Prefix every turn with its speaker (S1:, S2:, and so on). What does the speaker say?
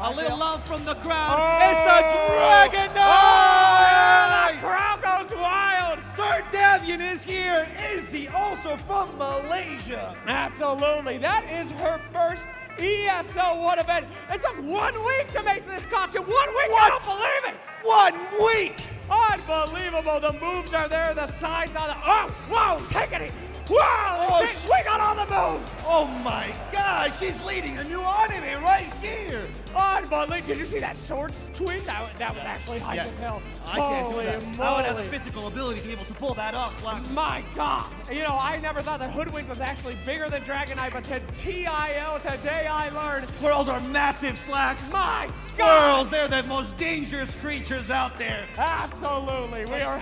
S1: A little love from the crowd.
S2: Oh.
S1: It's the Dragon
S2: Oh,
S1: Knight!
S2: the crowd goes wild.
S1: Sir Davian is here. Izzy also from Malaysia.
S2: Absolutely. That is her first ESL One event. It took one week to make this costume. One week.
S1: What?
S2: I don't believe it.
S1: One week.
S2: Unbelievable. The moves are there. The sides are the. Oh, whoa, take it. Wow,
S1: Oh,
S2: she- we got all the moves.
S1: Oh my God, she's leading a new here.
S2: Unbelievable. Did you see that swords swing? That, that was actually hype as hell.
S1: I can't do that.
S2: Moly.
S1: I would have the physical ability to be able to pull that off, Slack.
S2: My God. You know, I never thought that Hoodwink was actually bigger than Dragon Knight, but to TIL, today I learned.
S1: Squirrels are massive, Slacks.
S2: My God.
S1: Squirrels, they're the most dangerous creatures out there.
S2: Absolutely. We are